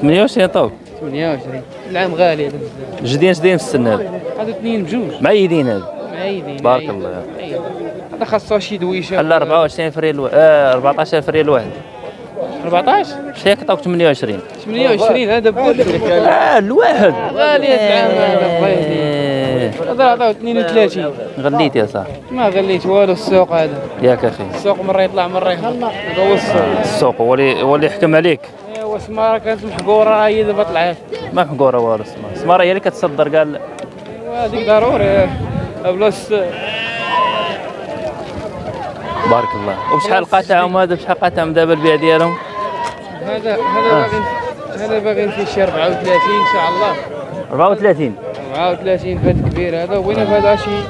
28 طوب 28 العام غالي هذا. بزاف جديان جديان في السن هذا هادو اثنين بجوج. معيدين هذا معيدين. بارك. الله. هذا خاصو شي دويشة. خلى 24 فريال الواحد آه 14 فريال الواحد 14 شيك عطاوك 28 28 هذا بولك آه الواحد. غالي هذا العام هذا بغيتي إيه. هذا عطاو 32 غليت يا صاحبي ما غليت والو السوق هذا. ياك أخي. السوق مرة يطلع مرة يهبط هذا هو السوق. السوق هو اللي هو اللي يحكم عليك. ايوا سمارة كانت محقورة هي دابا طلعت. ما محقورة والو سمارة. سمارة هي اللي كتصدر قال ايوا هذيك ضروري. بلاص بارك الله. وبشحال قاطعهم هذا بشحال قاطعهم دابا البيع ديالهم؟ هذا هذا باغي هذا باغي فيه شي 34 إن شاء الله. 34 34 فهاد كبير هذا وين هذا شي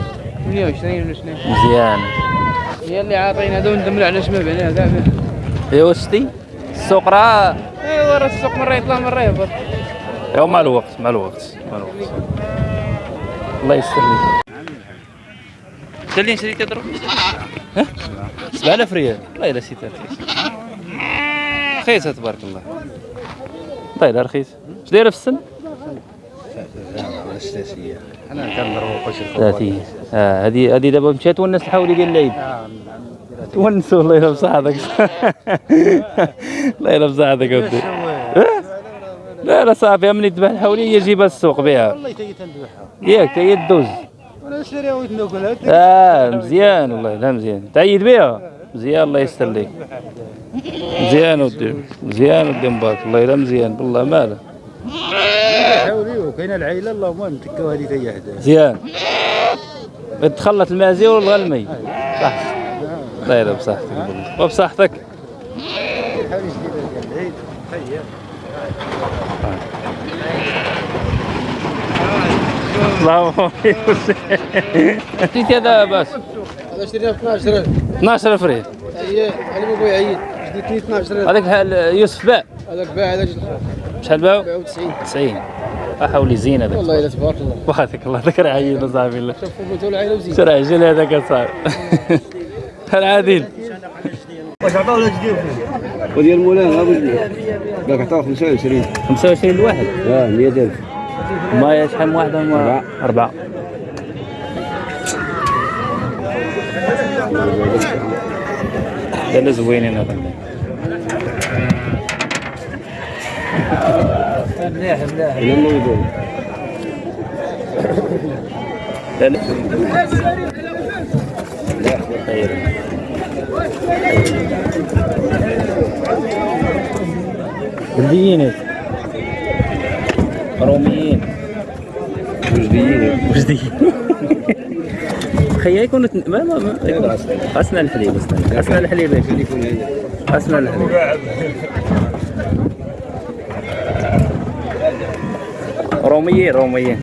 28 ولا شنو؟ مزيان. هي اللي عاطين هذا وندم علاش ما بعناه كاع ايوا شتي؟ السوق راه. ايوا راه السوق مرة يطلع مرة يهبط. ايوا مع الوقت مع الوقت مع الوقت. الله يستر لك انت اللي شريت تضرب. ها؟ 7000 ريال. والله إلا شريتها رخيص رخيصه تبارك الله. والله الا رخيص اش دايره في السن؟ أنا 30 آه هذه هذه دابا مشات تونس الحولي ديال العيد تونسوا الله يلا بصحتك. الله يلا بصحتك اودي لا لا صافي ملي تذبح الحولي هي جيبها السوق بيعها والله ياك هي الدوز وأنا نشريها ويتناكلها آه مزيان والله لا مزيان. تعيد بها مزيان الله يستر لك مزيان ودي مزيان ودي مبارك. الله يلا مزيان بالله ماله حاولي وكاين العائلة اللهم نتكاو هذه هي حدا مزيان. تخلط المازي والغلمي صح. الله يلا بصحتك. وبصحتك. حاولي جديده ديال العيد. هي الله عطيتي هذا بس هذا شرينا ب 12000 12000 ريال. هي علي بابا يعيد جديد 12000 هذاك يوسف باع هذاك باع هذاك شحال باعوا؟ 97 90 احاولي زين هذاك والله الا تبارك الله. وهذاك الله. ذكر عيل صاحبي الله. شوفوا بنتو العائله وزيد سرع عجل هذاك صاحبي. العادل واش عطاو ولا جديد وديال مولانا ابو جديد باك عطاو 25 25 الواحد آه 100000 ما شحال من واحدة ما أربعة. لا لا زوينين هذا. مليح مليح. أنا موضوع لا لا خير بلديين. روميين وجديين وجديين خيا يكون ما ما ما اسنى الحليب اسنى الحليب. اسنى الحليب. روميين روميين